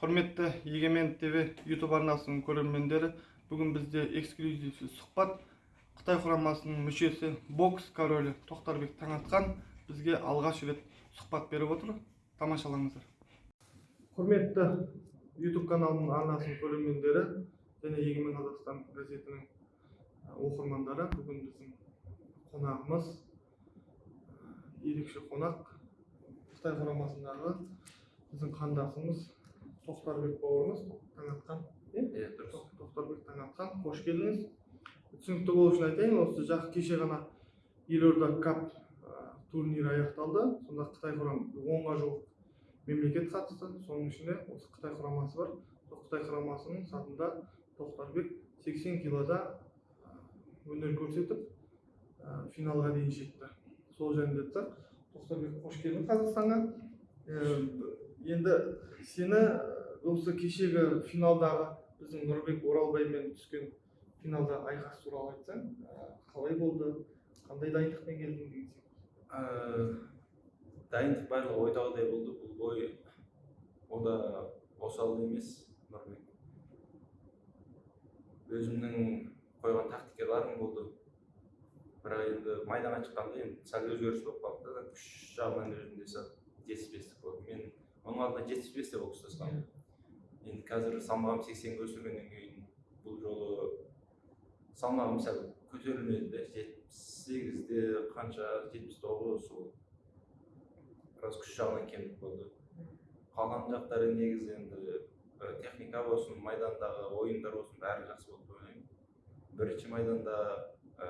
құрметті егемен тв ютуб арнасының көрермендері бүгін бізде эксклюзивті сұхбат қытай құрамасының мүшесі бокс королі тоқтарбек таңатқан бізге алғаш рет сұхбат беріп отыр тамашалаңыздар құрметті ютуб каналының арнасының көрермендері және егемен қазақстан газетінің оқырмандары бүгін біздің қонағымыз ерекше қонақ қытай құрамасындағы біздің қандасымыз тоқтарбек бауырымыз таңатқан. Иә иә дұрыс. Тоқ- тоқтарбек таңатқан. Қош келдіңіз. Түсінікті болу үшін айтайын осы жақ кеше ғана елорда кап турнирі аяқталды. Сонда қытай құрам онға жуық мемлекет қатысты. Соның ішінде осы қытай құрамасы бар. Сол қытай құрамасының сатында тоқтарбек 80 килода өнер көрсетіп финалға дейін жетті. Сол айтсақ тоқтарбек қош келдің қазақстанға. Енді сені осы кешегі финалдағы біздің нұрбек оралбаймен түскен финалдағы айқас туралы айтсаң ә, қалай болды? Қандай дайындықпен келдің деген сияқты Ә, дайындық барлығы ойдағыдай болды. Бұл бой о да осал емес нұрбек. Өзімнің қойған тактикаларым болды. Бірақ енді майданға шыққанда енді сәл өзгеріс болып қалды да күш жағынан өзімде сәл алдында жетпіс бесте бокстасқанмын енді қазір салмағым сексенге өсіргеннен кейін бұл жолы салмағым сәл көтерілмеді де жетпіс сегізде қанша жетпіс тоғыз сол біраз күш жағынан кемдік болды. Қалған жақтары негізі енді техника болсын майдандағы ойындар болсын бәрі жақсы болды деп ойлаймын. Бірінші майданда ә,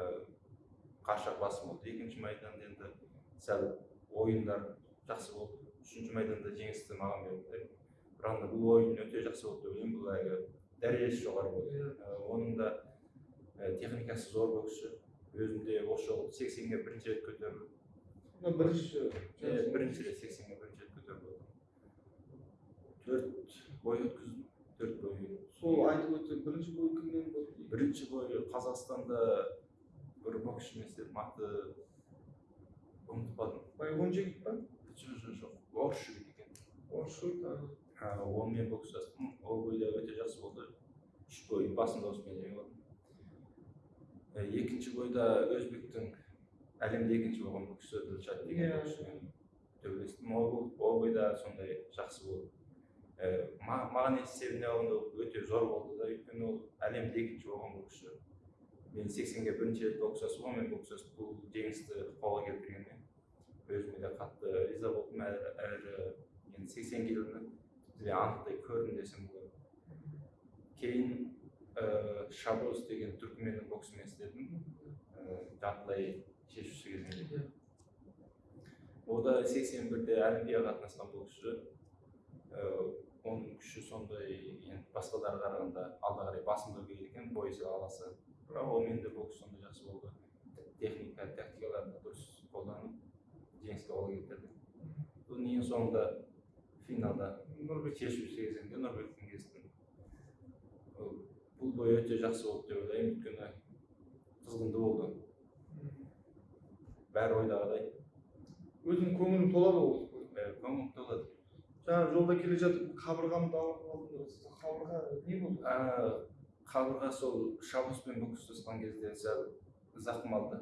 қаршақ басым болды. Екінші майданда енді сәл ойындар жақсы болды. Үшінші майданда жеңісті маған берді бірақ бұл ойын өте жақсы болды деп ойлаймын бұл әлгі дәрежесі жоғары болды оның да техникасы зор боксшы өзім де осы жолы сексенге бірінші рет көтерілдім мына бірінші бірінші рет сексенге бірінші рет көтеріліп төрт бой өткіздім төрт бой сол айтып өтсең бірінші бой кіммен болды бірінші бой қазақстанда бір боксшымен істедім аты ұмытып қалдым байғонжигит па жоқ жоқ жоқ орыс жігіт екен орысшыл Ә, онымен бокстастым ол бойда өте жақсы болды үш бой басым дауыспен жеңіп алдым екінші бойда өзбектің әлемде екінші болған боксшы дилшат деген боксшымен төбелестім ол ол бойда сондай жақсы болды ма- маған есебіне алғанда өте зор болды да өйткені ол әлемде екінші болған боксшы мен сексенге бірінші рет бокстасып онымен бокстасып бұл жеңісті қолға қатты әрі әрі енді сексен бізге анықтай көрдім десем болады кейін ә, шабоз деген түркіменнің боксымен істедім ә, жартылай шешуші кезеңде ол да сексен бірде олимпиадаға қатынасқан боксшы ә, оның күші сондай енді басқаларға қарағанда алда қарай басымдау керек екен бойы сәл аласа бірақ онымен де бокс сондай жақсы болды техника тактикаларды дұрыс қолданып жеңіске қол келтірді содан ең соңында финалда нұрбек шешуші кезеңде нұрбектің кестім бұл бой өте жақсы болды деп ойлаймын өйткені қызғынды болды бәрі ойдағыдай өзің көңілің толады ғой осы бойға. бәрі көңіл толады жаңа жолда келе жатып қабырғамды қабырға не болды қабырға сол шабуспен бокстасқан кезде сәл зақым алды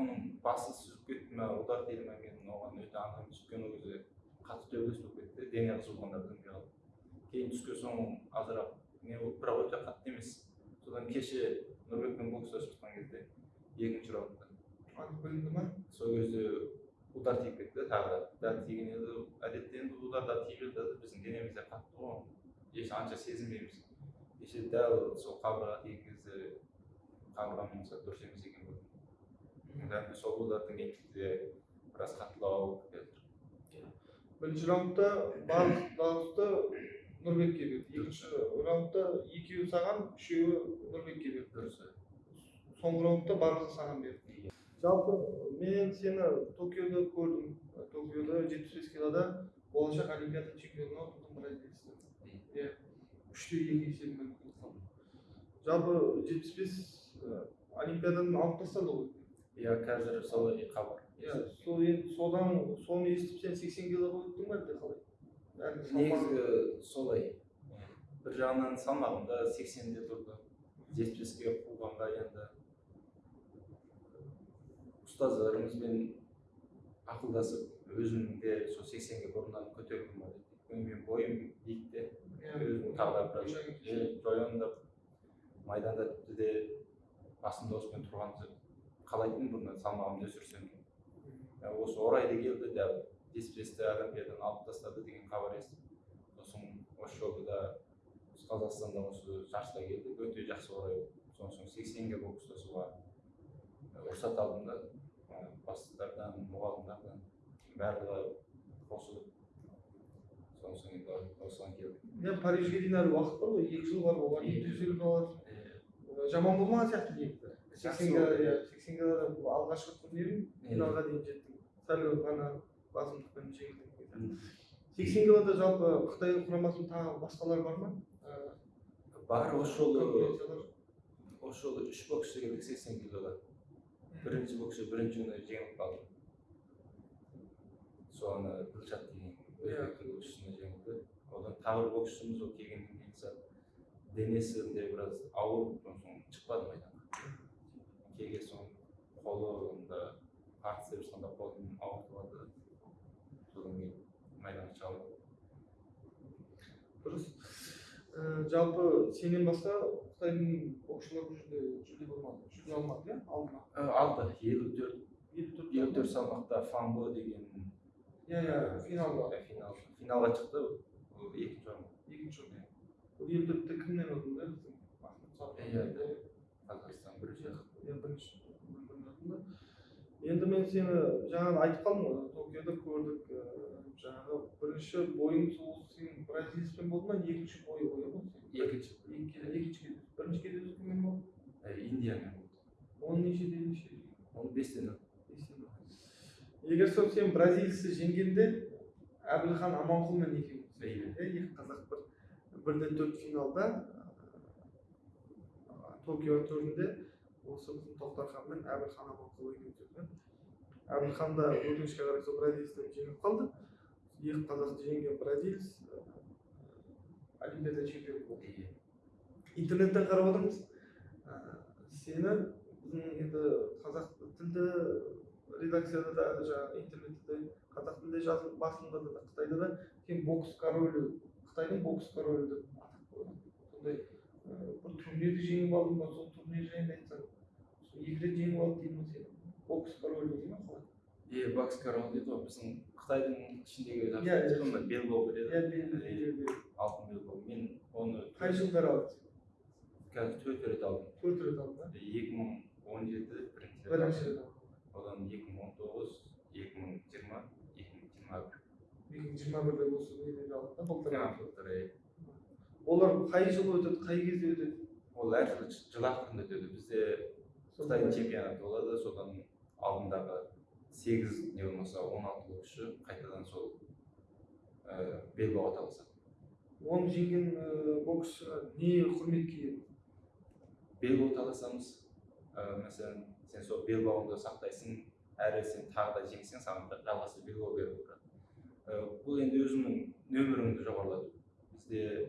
оның басы сүзіп кетті ма удар тиді ма мен оған өте аңғарым өйткені ол кезде қатты төбелес болып кетті дене қызуғанда білінбей қалды кейін түскен соң азырақ не болды бірақ өте қатты емес содан кеше нұрбекпен бокстасып жатқан кезде екінші раундта білінді ма сол кезде удар тиіп кетті тағы да дәл тиген еді әдетте енді ударда тиіп жатады біздің денемізде қатты ғой еш анша сезінбейміз кеше дәл сол қабырғаға тиген кезде қабырғамен сәл дұрыс емес екен дәл сол удардың кейінде біраз қаттылау бірінші раундта барлық дауысты нұрбекке берді екінші раундта екеуі саған үшеуі нұрбекке берді дұрыс соңғы раундта барлығы саған берді. Жалпы мен сені токиода көрдім. Токиода жетпіс бес килода болашақ олимпиада чемпионы атылдың бразилецті иә. Үште екі есебімен. Жалпы жетпіс бес олимпиададан алып тастады ғой. Иә қазір солай хабар. Иә сол енді содан соны естіп сен сексен килоға өттің ба әлде қалай? Негізі солай. Бір жағынан салмағым да сексенде тұрды. жетпіс беске қуғанға енді. Ұстаздарымызбен ақылдасып өзімнің де сол сексенге бұрыннан көтергім бар өйткені менің бойым биік те өзім тағы да біраз жояндап майданда тіпті де басымда осымен тұрғанды қалайтынмын бұрыннан салмағымды өсірсем Ә, осы орайда келді дәл жетпіс бесті олимпиададан алып тастады деген хабар естідім. Сосын осы жолы да осы қазақстанда осы жарысқа келдік өте жақсы орай болды. Содан соң сексенге бокс ұстасуға ә, рұқсат алдым да ә, бастықтардан мұғалімдардан барлығы қосылып содан соң енді осыған келдік иә парижге дейін әлі уақыт бар ғой екі жыл бар оған дейін төселіп аласың Е, жаман болмаған сияқты ниеті сексенге иә сексенге алғашқы турнирің финалға дейін жеттің сәл ғана басымдықпен жеңілдің сексен килода жалпы қытай құрамасының тағы басқалар бар ма бар осы жолы осы жолы үш боксшы келдік сексен килода бірінші боксшы бірінші күні жеңіліп қалды соны гүлшат деген өзбектің боксшысына жеңілді одан тағы бір боксшымыз ол келгеннен кейін сәл денесінде біраз ауыр шықпады майданға келген соң қолында қарсы деп ешқандай қолын ауыртып алды содан кейін майданға шыға алмады дұрыс жалпы сенен басқа қытайдың боксшылары бұл жерде жүлде болмады жүлде алмады иә алды ма Ә, алды елу төрт елу төрт елу төрт салмақта фамбо деген иә иә финалда финал финалға шықты екінші орын екінші орын ол елу төртте кімнен ұтылды Иә, қазақстан бірінші бірінші енді мен сені жаңағы айтып қалдым ғой токиода көрдік ііі жаңағы бірінші бойың сол сен бразилецпен болды ма екінші бойы бойы ғой екінші. Екі- екінші кездесу бірінші кездесу кіммен болды Ә, индиямен болды. Он нешеде неше оны бестен егер сол сен бразилецті жеңгенде әбілхан аманқұлмен екеуміз Иә. екі қазақ бір бірде төрт финалда ә, токио төрінде осы біздің тоқтархан мен әбілхан өткен әбілхан да өкінішке қарай сол бразилецтен жеңіліп қалды. Екі қазақты жеңген бразилец ә, олимпиада чемпионы болды. Интернеттен қарап отырмыз. Ә, сені біздің енді қазақ тілді редакцияда да жаңағы интернетте де қазақ тілде жазылып басылымда да қытайда да. Сен бокс королі қытайдың бокс королі деп атап қойған сондай бір турнирді жеңіп алдың ба сол турнир жайында айтсаң сол екі рет жеңіп алды дейді ма сені бокс королі дейді ма қалай бокс дейді ғой біздің қытайдың ішіндегі Иә, белбоу береді алтын белбоу мен оны қай жылдары алдың қазір төрт рет алдым төрт рет алдың ба екі мың он жеті бірінші бірінші алдым. рет одан екі мың он тоғыз екі мың жиырма екі мың жиырма бір екі мың жиырма бірде осы неден алдың да былтыр алдың. былтыр, иә. Олар қай жылы өтеді қай кезде өтеді? Ол әр жыл ақырында өтеді бізде қытайдың чемпионаты болады. Содан алдындағы сегіз не болмаса он алты боксшы қайтадан сол ә, белбауға таласады оны жеңген ә, боксшыға не құрметке ие? Белбау таласамыз ә, мәселен сен сол белбауыңды сақтайсың әрі сен тағы да жеңсең саған жалғасы белбау беріп отырады. Бұл енді өзіңнің нөміріңді жоғарылату бізде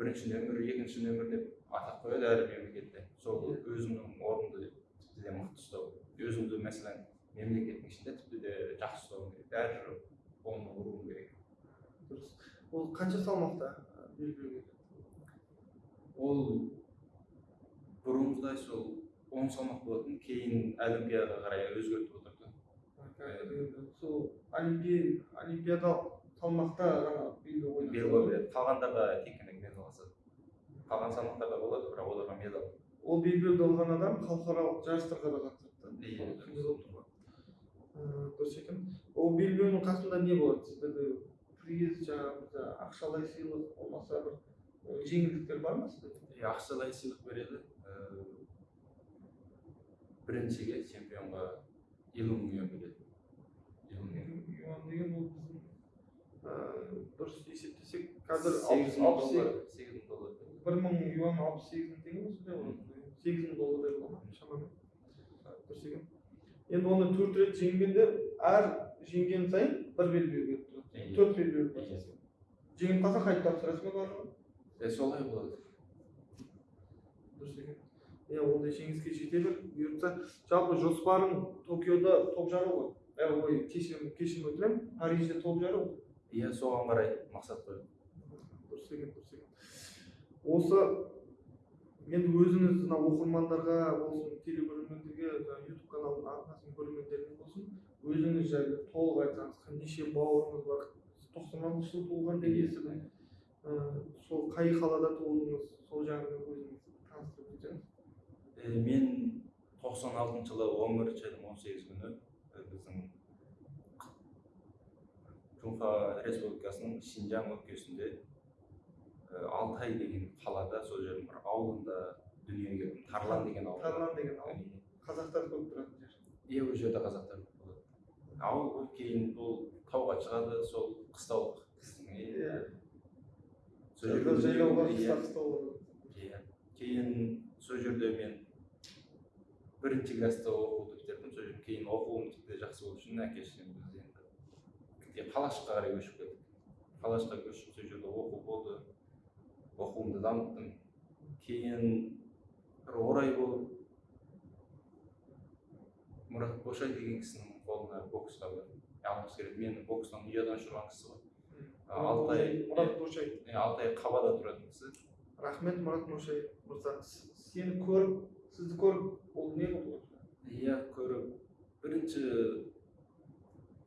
бірінші нөмір екінші нөмір деп атап қояды әр мемлекетте. Сол өзіңнің орныңды тіпті де мықты ұстау. Өзіңді мәселен мемлекеттің ішінде тіпті де жақсы ұстауың керек. Әр оны ұруың керек. Дұрыс. Ол қанша салмақта? Ол бұрынғыдай сол он салмақ болатын кейін олимпиадаға қарай өзгертіп отырды. Сол олимпи олимпиадалық салмақта ғана белбеу ойнайды белбау береді қалғандарға тек аласады қалған салмақтарда болады бірақ оларға медаль ол белбеуді алған адам халықаралық жарыстарға да қатысады. Иә. Ә, дұрыс екен. Ол белбеудің қасында не болады? Сіздерде приз жаңағы ақшалай сыйлық болмаса бір ә, жеңілдіктер бар ма сіздерде и ақшалай сыйлық береді. Ііі, біріншіге чемпионға елу мың юан береді. Елу мың юан. деген ол біздің ә, дұрыс есептесек қазір алпыс алпыс доллар. сегіз. Мың доллар. Бір мың юан алпыс сегіз мың теңге ол сегіз мың доллардай бола ма шамамен. Дұрыс екен енді оны төрт рет жеңгенде әр жеңген сайын бір белбеу беріп тұрады. Төрт белбеу жеңіп қалса қайтып тапсырасың ба барлығын е солай болады. Дұрыс екен иә ондай жеңіске жете бер. Бұйыртса жалпы жоспарың токиода топ жару ғой. Ой кешірім кешірім өтінемін парижде топ жару иә соған қарай мақсат қойдым. Дұрыс екен екен. Осы енді өзіңіз мына оқырмандарға болсын телекөрермендерге ютуб каналының арнасының көрермендеріне болсын өзіңіз жайлы толық айтсаңыз неше бауырыңыз бар тоқсан алтыншы жылы туылған деп естідім сол қай қалада туылдыңыз сол жағынан өзіңіз таныстырып өтсеңіз. Мен тоқсан алтыншы жылы он бірінші айдың он сегіз күні біздің республикасының шинжаң өлкесінде алтай деген қалада сол жердің бір ауылында дүниеге келдім тарлан деген ауыл тарлан деген ауыл. Қазақтар көп тұратын жер. Иә ол жерде қазақтар көп болады. Ауыл кейін ол тауға шығады сол қыстаулық иә. иә. иә. Кейін сол жерде мен бірінші класста оқуды бітірдім. Сол жерде кейін оқуым тіпті жақсы болу үшін әке шешеміз енді қалашыққа қарай көшіп кеттік қалашыққа көшіп сол жерде оқу болды. Оқуымды дамыттым. Кейін бір орай болып мұрат бошай деген кісінің қолына боксқа бардым алғысы келеді. Мені бокстан ұядан ұшырған кісі ғой. А, алтай мұрат бошай алтай қабада тұратын кісі. Рахмет мұрат бошай мырза. Сені көріп сізді көріп ол не болды иә көріп. Бірінші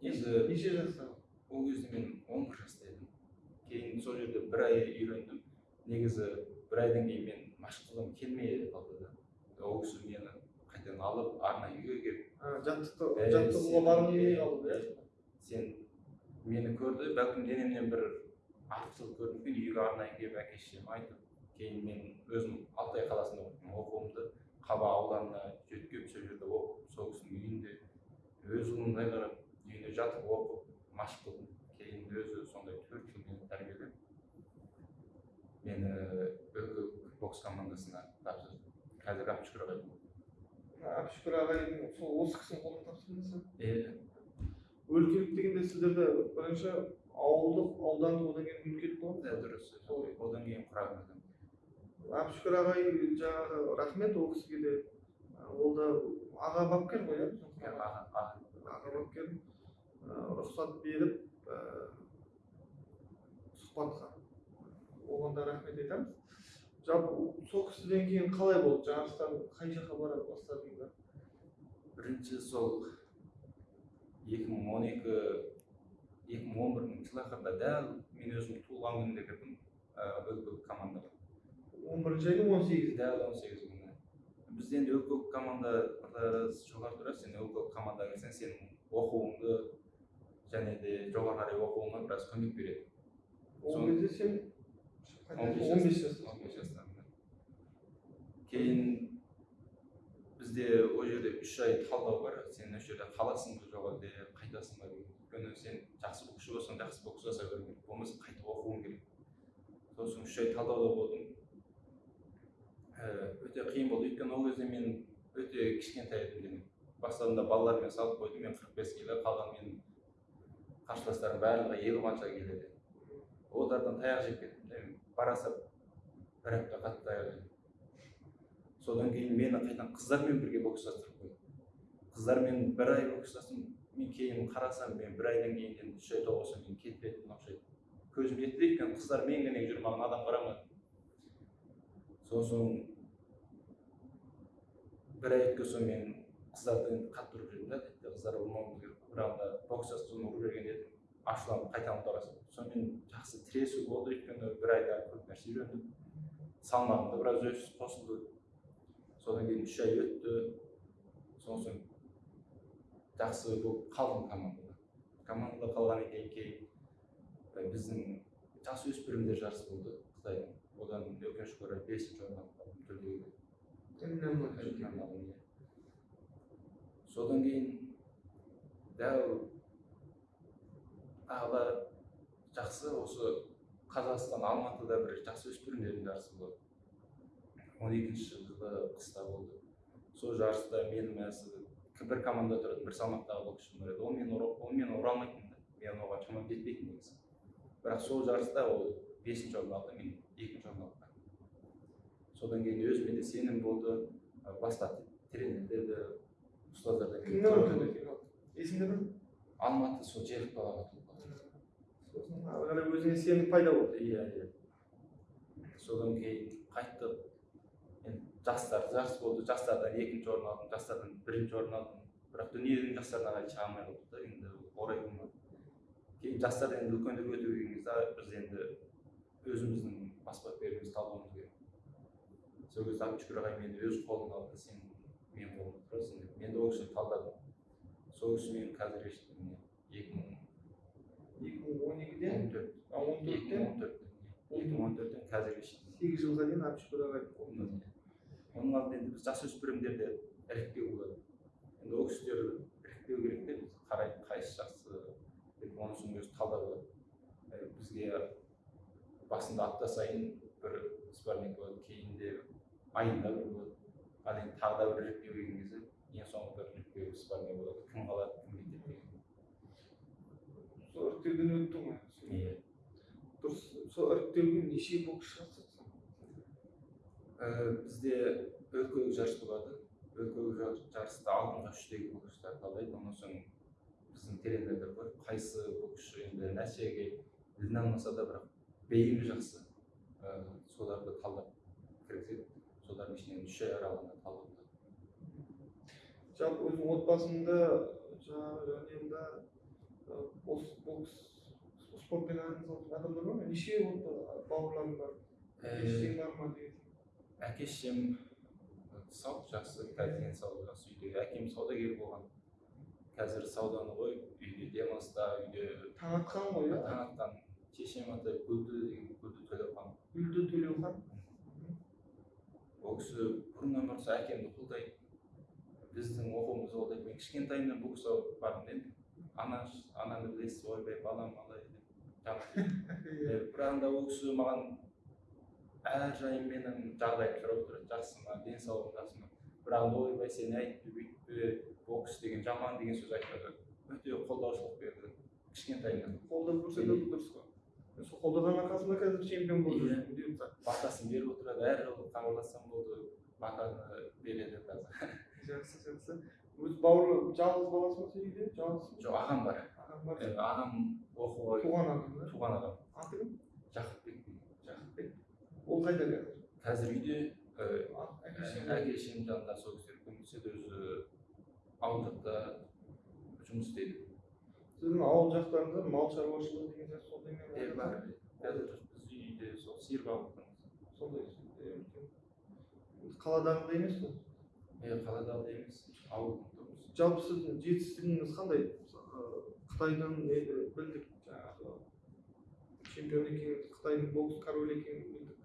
енді неше жаста? ол кезде мен он бір жаста едім. Кейін сол жерде бір ай үйрендім. Негізі бір айдан кейін мен машық қылғым келмей қалды да. Ол кісі мені қайтадан алып арнайы үйге келіп жаттығуға е, келмей қалды иә сен мені көрді бәлкім денемнен бір артықшылық көрдім. Кейін үйге арнайы келіп әке шешеме айтып кейін мен өзім алтай қаласында оқыдым оқуымды қаба ауданына жеткізіп сол жерде оқып сол кісінің үйінде өз ұлымдай қарап үйіне жатып оқып машық қылдым. Кейін өзі сондай төрт жыл мені тәрбиелеп мені бокс командасына тапсырды қазір әбшүкір ағай әбшүкір ағайдың сол осы кісінің қолына тапсырдыңыз өлкелік дегенде сіздерде бірінші ауылдық аудандық одан кейін өлкелік болады е, дұрыс. Одан кейін құраған әбшүкір ағай жаңағы рахмет ол кісіге де. Ол да аға бапкер ғой иә? Аға бапкер рұқсат беріп сұхбатқа оған да рахмет айтамыз. Жалпы сол кісіден кейін қалай болды? Жарыстан қай жаққа бара бастадыңыздар бірінші сол екі мың он екі екі мың он бірінші жылы дәл мен өзім туылған күнінде кірдім өлкелік командаға он бірінші айдың он сегізі дәл он сегіз күні бізде енді өлкелік команда жоғары тұрады сен өлкелік командаға кірсең сенің оқуыңды және де жоғары қарай оқуыңа біраз көмек береді. ол кезде сен он бес он жастамын кейін бізде ол жерде үш ай талдау бар. Сен осы жерде қаласың ба жоқ әлде қайтасың ба деген өйткені сен жақсы боксшы болсаң жақсы бокс жасай беру керек. Болмаса қайтып оқуың керек. Сосын үш ай талдауда болдым. Ііі, өте қиын болды. Өйткені ол кезде мен өте кішкентай едім денем бастадığımda балалармен салып қойдым. Мен қырық бес келі қалған менің қарсыластарым барлығы елу қанша келеді. Олардан таяқ жеп кеттім де мен бара бір апта қатты жедім содан кейін мені қайтадан қыздармен бірге бокстастырып қойды қыздармен бір ай бокстастым мен кейін қарасам мен бір айдан кейін енді үш ай тоғысам мен кетіп кеттім ұқсайды көзім жетті өйткені қыздар менімен жүр маған адам қарамады. Сосын бір ай өткен соң мен қыздарды енді қатты ұрып жібердім да қыздар ұрмауымыз керек. Бір анда бокс жасын ұрып жіберген едім. Ашуланып қайтадан ұмтыласың сонымен жақсы тіресу болды өйткені бір айда көп нәрсе үйрендім. Салмағым да біраз өсіп қосылды. Содан кейін үш ай өтті. Сосын жақсы болып қалдым командада. Командада қалғаннан кейін кейін біздің жасөспірімдер жарысы болды. Қытайдың одан өкінішке орай бесінші орын алып қалдым жүлдеге иә. содан кейін дәл тағы да жақсы осы қазақстан алматыда бір жасөспірімдердің жарысы болды. он екінші жылы қыста болды. Сол жарыста менің мәсі бір команда тұратын бір салмақтағы боксшым бар еді. Ол мен ол мен ұра алмайтын да. Мен оған шамам жетпейтін негізі бірақ сол жарыста ол бесінші орын алды мен екінші орын алдым содан кейін өзіме де сенім болды. Басқа кіммен өтеді финал есіңде бар ма? алматы сол жерік қалды сосын ары қарай өзіңе сенім пайда болды. Иә иә. Содан кейін қайттық. Енді жастар жарыс болды. Жастардан екінші орын алдым жастардан бірінші орын алдым. Бірақ дүниенің жастарына қарай шыға алмай қалдық та енді орай болмады. Кейін жастар енді үлкендерге өте келген кезде біз енді өзіміздің бас бапкерімізді талдауымыз керек. Сол кезде әбдішкүр ағай мені өз қолына алды сен менің қолымда тұрасың деп. Мен де ол кісіні талдадым. Сол кісі мені қазір екі мың екі мың он екіден он төрт он төрттен он төрттен екі мың он төрттен қазірге шейін сегіз жылға дейін оның алдында енді біз жасөспірімдерді іріктеу болады енді ол кісілер іріктеу керек те біз қарайды қайсысы жақсы деп оның соң өзі бізге басында апта сайын бір сборник болады кейінде айында бір болады ал енді тағы да бір іріктеу келген кезде ең соңғы бір іріктеу сборник болады кім қалады кім кетеді деген сол іріктеуден өттің ғой иә дұрыс сол іріктеуге неше боксшы қатысады бізде өлкелік жарыс болады өлкелік жар- жарыста алдыңғы үштегі боксшылар талдайды онан соң біздің тренерлер бар қайсы боксшы енді нәтижеге іліне алмаса да бірақ бейімі жақсы соларды талдап кіргізеді солардың ішінен үш ай аралығында талдап жалпы өзің отбасыңда жаңағы жанұяңда бокс бокс спортпен айналысатын адамдар бар ма неше бауырларың бар шешең бар ма деген әке шешем сау жақсы қазір жақсы үйде. Әкем саудагер болған. Қазір сауданы қойып үйде демалыста үйде таң атқан ғой иә? таң атқан. Шешем аты гүлді деген гүлді төлеухан гүлді төлеухан ол кісі бұрыннан әкемді қолдайды. Біздің оқуымызды қолдайды мен кішкентайымнан бұл кісі бардым енді ана ананы білесіз ойбай балам алай деп. Жаңағы иә. бірақ ол кісі маған әрдайым менің жағдайымды сұрап тұрады жақсы ма денсаулығың жақсы ма? Бірақ ойбай сен әйтпе бүйтпе бокс деген жаман деген сөз айтпады. Өте қолдаушылық берді. Кішкентайымнан. Қолдап көрсетеді дұрыс қой. Сол қолдаған арқасында қазір чемпион болып Иә. жүрсің батасын беріп отырады. Әр жолы хабарлассам болды. Батаны береді қазір. Жақсы жақсы. Өз бауыр жалғыз баласы ма сен үйде жалғызсың жоқ ағам бар ағаң бар ағам оқуға туған ағаң ба туған ағам аты кім жақыпбек жақыпбек ол қайда қазір қазір үйде әке шешемнің жанында сол кісілер көмектеседі өзі ауыл жақта жұмыс істейді сіздің ауыл жақтарыңызда мал шаруашылығы деген сияқты сондай ма е бар қазір біз үйде сол сиыр бағып отырмыз сондай қаладағыдай емес қой е қаладағы емес жалпы сіздің жетістігіңіз қандай? Қытайдан білдік жаңағы чемпион екеніңізді қытайдың бокс королі екенін білдік.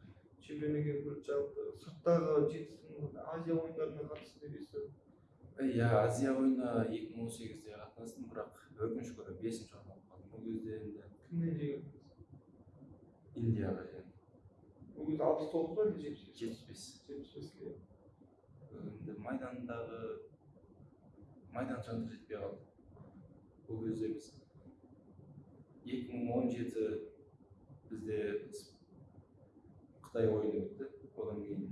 Чемпион білдік. Жалпы сырттағы жетістігіңіз азия ойындарына қатысты деп естідім иә азия ойынына екі мың он сегізде қатынастым бірақ өкінішке орай бесінші орын алып қалдым. Ол кезде енді кімнен жеңілдіңіз индияға жеңдім. Ол кезде алпыс тоғыз ба әлде жетпіс бес? Жетпіс бес. Жетпіс беске. Енді майдандағы майдан шаңды жетпей қалды. Ол кезде біз екі мың он жеті бізде қытай ойыны өтті одан кейін.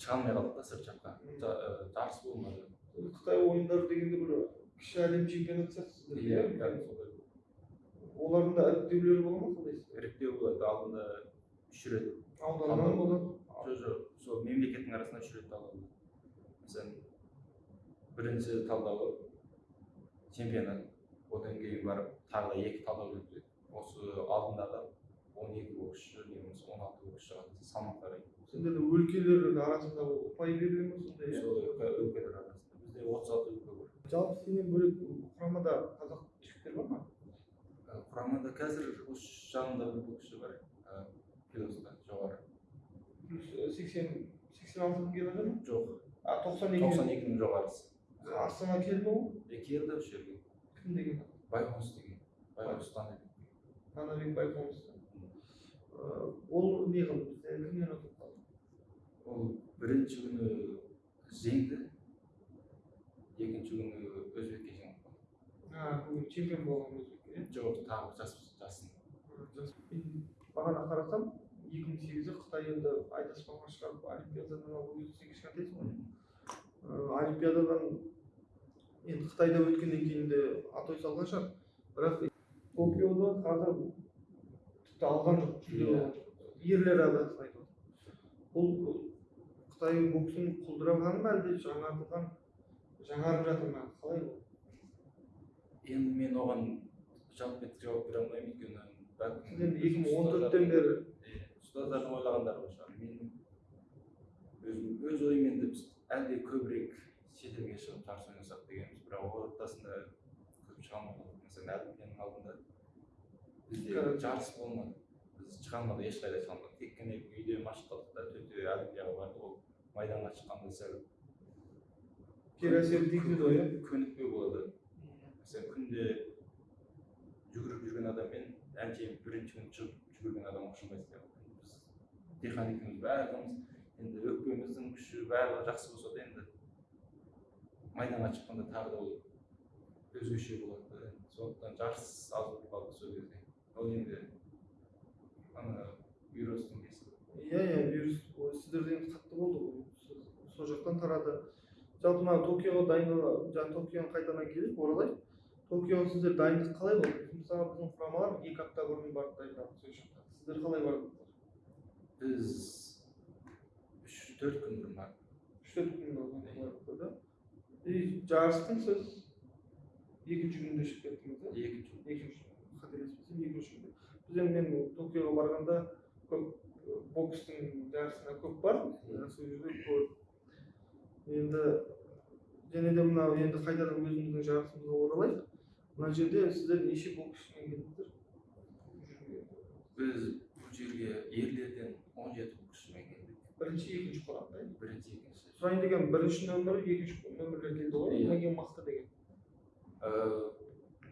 Шыға алмай қалдық та сырт жаққа Жа- ы, жарыс болмады. Қытай ойындары дегенде бір кіші әлем чемпионаты сияқты сіздерде, иә олардың да іріктеулері бола ма қалай іріктеу болады алдында үш рет. Ауданнан болады? Жоқ жоқ сол мемлекеттің арасында үш рет мысалы бірінші талдауы чемпионат. Одан кейін барып тағы да екі талдау өтеді осы алдындағы он екі боксшы не болмаса он алты боксшы қатысты салмақ қарайды сендерде өлкелер арасында ұпай беріле ма сондай иә? Сол өлке- өлкелер арасында. Бізде отыз алты өлке бар. Жалпы сенен бөлек құрамада қазақ жігіттер бар ма? Ә, құрамада қазір осы жанымда бір боксшы бар. Ә, килосында жоғары. Плюс сексен сексен алты мың келі ма? Жоқ. А тоқсан екі тоқсан екінің жоғарысы. Астана келді ме ол е келді осы жерге кім деген байқоныс деген байқоныс танабек байқоныс ол не қылды бізде кімнен ұтылып қалды ол бірінші күні жеңді екінші күні өзбекке жеңіп қалды а бүгін чемпион болған өзбек жоқ тағы жас жасын бағана қарасам екі мың сегізде қытай енді айдаспанға шығарып олимпиададан алып өзі кішкентайсың ғой Ә, олимпиададан енді қытайда өткеннен кейін де атой салған шығар. Бірақ токиода қазір тіпті алған жоқ. Иә. ерлер айтып отыр. бұл қытай боксын құлдырағаны ма әлде жаңартылған жаңарып жатыр ма? Қалай бұл енді мен оған жалпы жауап бере алмаймын өйткені бәлкім енді екі мың он төрттен бері. Ұстаздардың ойлағандары шығар. Мен өзім өз ойым енді біз әлде көбірек шетелге шығып жарыс ойнасақ дегенбіз. Бірақ ол ортасында көп шыға алмадық мысалы олимпиаданың алдында бізде жарыс болмады. Біз шыға алмадық ешқайда шыға алмадық тек қана үйде машықтадық та төте олимпиадаға бардық ол майданға шыққанда сәл кері әсер тигізеді ғой иә? көнікпеу болады. Mesela күнде жүгіріп жүрген адаммен әншейін бірінші күн шығып жүгірген адам ұқсамайды сияқты біз диқан екеуміз барлығымыз енді өкпеміздің күші барлығы жақсы болса да енді майданға шыққанда тағы да ол өзгеше болады да. Сондықтан жарыс аз болып қалды сол кезде. Ол енді ана вирустың несі? Иә иә вирус. Сіздерде енді қатты болды ғой. Сол жақтан тарады. Жалпы мына токиоға дайындала жаңағы токионы қайтадан келейік оралайық. Токиоға сіздер дайындық қалай болды? Мысалы біздің құрамалар екі апта бұрын барып дайындалды сол жаққа сіздер қалай бардыңыздар біз үш төрт күн бұрын бардық. Үш төрт күн да? И жарыстың сіз екінші күнінде шығып кеттіңіз да екінші екінші қателеспесем екінші күнде біз енді мен токиоға барғанда көп бокстың жарысына көп бардым Иә. сол жерде енді және де мынау енді қайтадан өзіміздің жарысымызға оралайық мына жерде сіздер неше боксшымен келдіңіздер біз бұл жерге ерлерден он жеті боксшымен келдік бірінші екінші құрамда иә? бірінші екінші сұрайын деген бірінші нөмір екінші нөмірлер келді ғой Иә. одан кейін мықты деген. Э,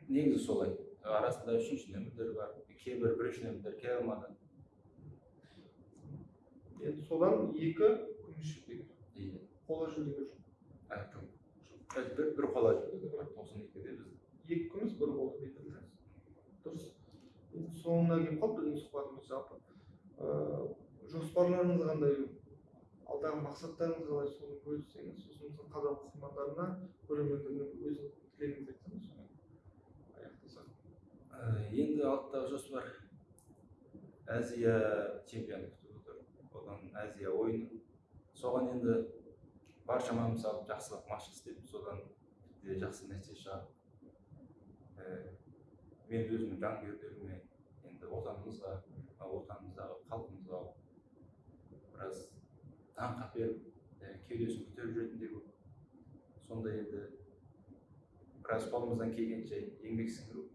негізі солай. Арасында үшінші нөмірлер бар кейбір бірінші нөмірлер келе алмады. Енді содан екі күміс жүлдегер Иә. қола жүлдегер жоқ бір, бір қола жүлде бірақ тоқсан екіде біз. Екі күміс бір қола да? дұрыс. Енді соңына келіп қалды біздің сұхбатымыз жалпы. Ыыы жоспарларыңыз қандай? Алдағы мақсаттарыңыз қалай? соны бөліссеңіз сосын біздің қазақ оқырмандарына көрермендеріне өзіңіздің тілегіңізді айтсаңыз сонымен аяқтасақ. Э, енді алдағы жоспар азия чемпионы күтіп отыр. Одан азия ойыны. Соған енді бар шамамды салып жақсылап машық істеп содан тіпті жақсы нәтиже шығарып Э, мен өзімнің жанкүйерлеріме енді отанымызға отанымыздағы халқымызға біраз даңқ әперіп ә, кеудесін көтеріп жүретіндей болып сондай енді біраз қолымыздан келгенше еңбек сіңіру